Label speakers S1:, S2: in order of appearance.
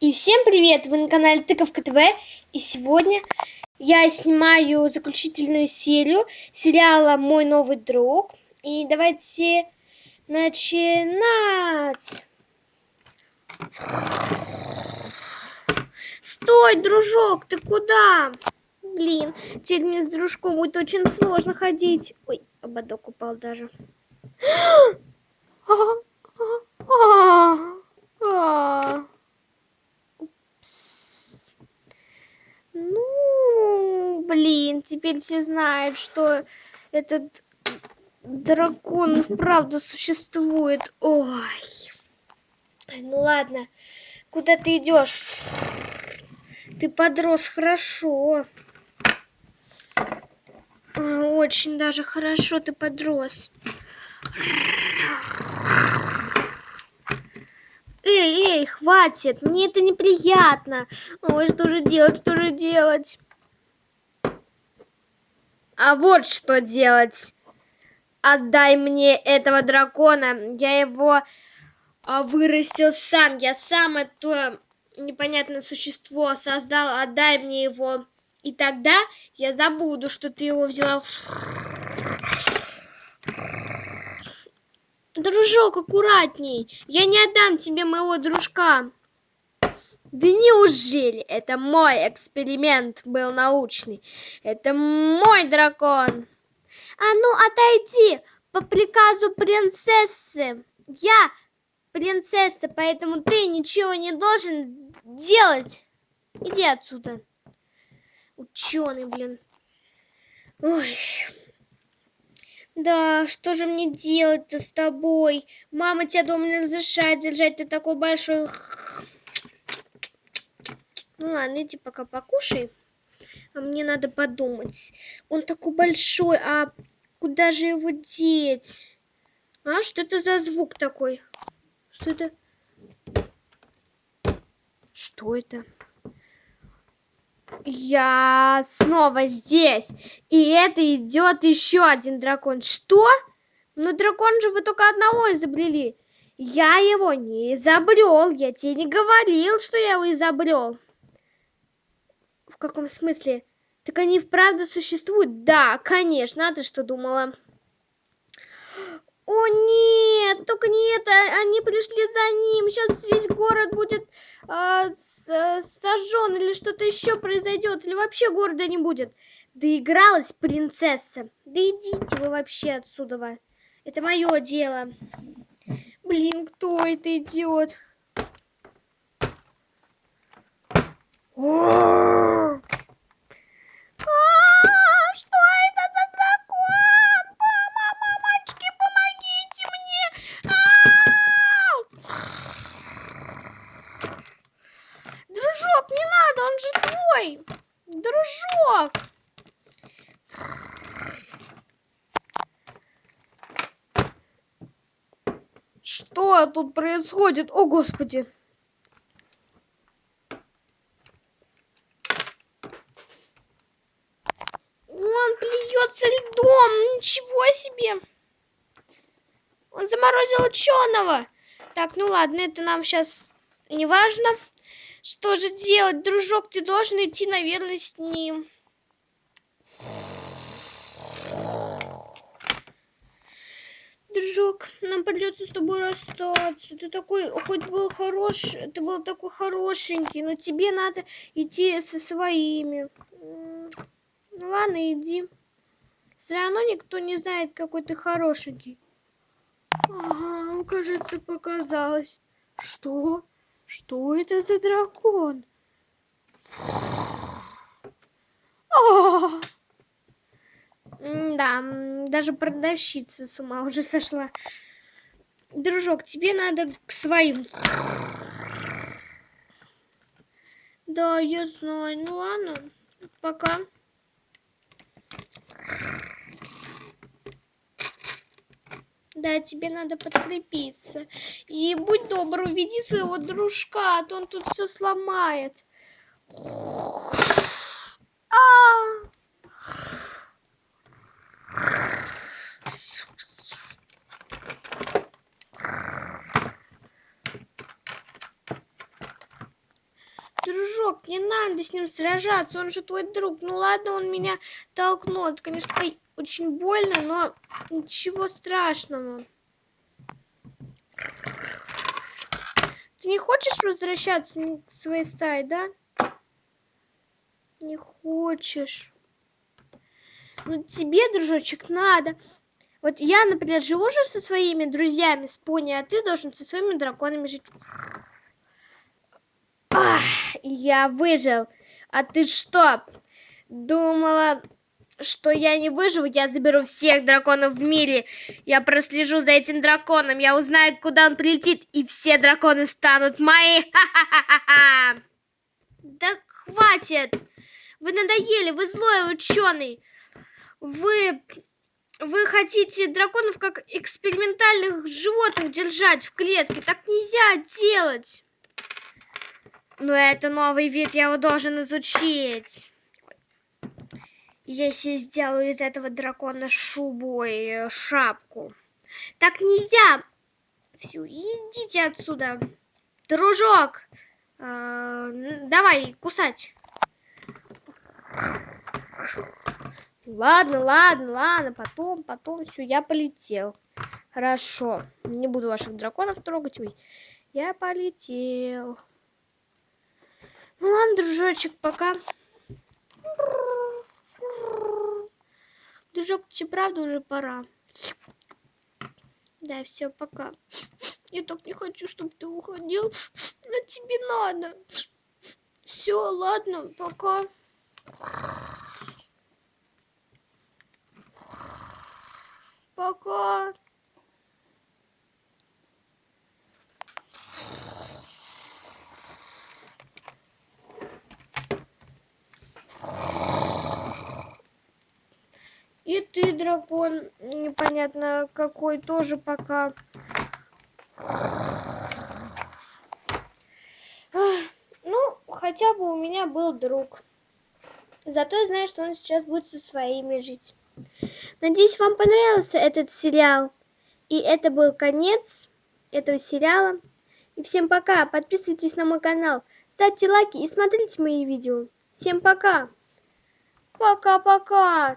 S1: И всем привет! Вы на канале Тыковка ТВ. И сегодня я снимаю заключительную серию сериала «Мой новый друг». И давайте начинать! Стой, дружок, ты куда? Блин, теперь мне с дружком будет очень сложно ходить. Ой, ободок упал даже. Ну, блин, теперь все знают, что этот дракон правда существует. Ой. Ну ладно, куда ты идешь? Ты подрос хорошо. Очень даже хорошо ты подрос. Эй, эй, хватит, мне это неприятно. Ой, что же делать, что же делать? А вот что делать. Отдай мне этого дракона. Я его а, вырастил сам. Я сам это непонятное существо создал. Отдай мне его. И тогда я забуду, что ты его взяла. Дружок, аккуратней. Я не отдам тебе моего дружка. Да неужели? Это мой эксперимент был научный. Это мой дракон. А ну, отойди по приказу принцессы. Я принцесса, поэтому ты ничего не должен делать. Иди отсюда. Ученый, блин. Ой. Да, что же мне делать-то с тобой? Мама тебя дома не разрешает держать, ты такой большой. Ну ладно, иди пока покушай. А мне надо подумать. Он такой большой, а куда же его деть? А, что это за звук такой? Что это? Что это? Я снова здесь. И это идет еще один дракон. Что? Ну дракон же вы только одного изобрели. Я его не изобрел. Я тебе не говорил, что я его изобрел. Каком смысле? Так они вправду существуют? Да, конечно. А ты что думала? О нет, только не это, они пришли за ним, сейчас весь город будет э, сожжен или что-то еще произойдет, или вообще города не будет. Доигралась принцесса, да идите вы вообще отсюда, это мое дело. Блин, кто это идиот? О! Что тут происходит? О, Господи! Он плюется льдом! Ничего себе! Он заморозил ученого! Так, ну ладно, это нам сейчас не важно. Что же делать, дружок? Ты должен идти, наверное, с ним. Дружок, нам придется с тобой расстаться. Ты такой, хоть был хорош, ты был такой хорошенький, но тебе надо идти со своими. Ну ладно, иди. Все равно никто не знает, какой ты хорошенький. Ага, кажется, показалось. Что? Что это за дракон? Да, даже продавщица с ума уже сошла. Дружок, тебе надо к своим. Да, я знаю. Ну ладно, пока. Да, тебе надо подкрепиться. И будь добр, уведи своего дружка, а то он тут все сломает. А! Дружок, не надо с ним сражаться, он же твой друг. Ну ладно, он меня толкнул, это, конечно, очень больно, но ничего страшного. Ты не хочешь возвращаться к своей стае, да? Не хочешь. Ну, тебе, дружочек, надо. Вот я, например, живу же со своими друзьями с пони, а ты должен со своими драконами жить. Я выжил. А ты что, думала, что я не выживу? Я заберу всех драконов в мире. Я прослежу за этим драконом. Я узнаю, куда он прилетит, и все драконы станут мои. Ха-ха-ха-ха. Да хватит. Вы надоели, вы злой ученый. Вы вы хотите драконов как экспериментальных животных держать в клетке. Так нельзя делать. Но это новый вид, я его должен изучить. Если сделаю из этого дракона шубу и шапку. Так нельзя. Все, идите отсюда. Дружок, э, давай кусать. Ладно, ладно, ладно, потом, потом, все, я полетел. Хорошо, не буду ваших драконов трогать. Ой, я полетел. Ну ладно, дружочек, пока. Дружок, тебе правда уже пора? Да, все, пока. Я так не хочу, чтобы ты уходил, но тебе надо. Все, ладно, пока. Пока. Дракон, непонятно какой, тоже пока. Ну, хотя бы у меня был друг. Зато я знаю, что он сейчас будет со своими жить. Надеюсь, вам понравился этот сериал. И это был конец этого сериала. И всем пока. Подписывайтесь на мой канал. Ставьте лайки и смотрите мои видео. Всем пока. Пока-пока.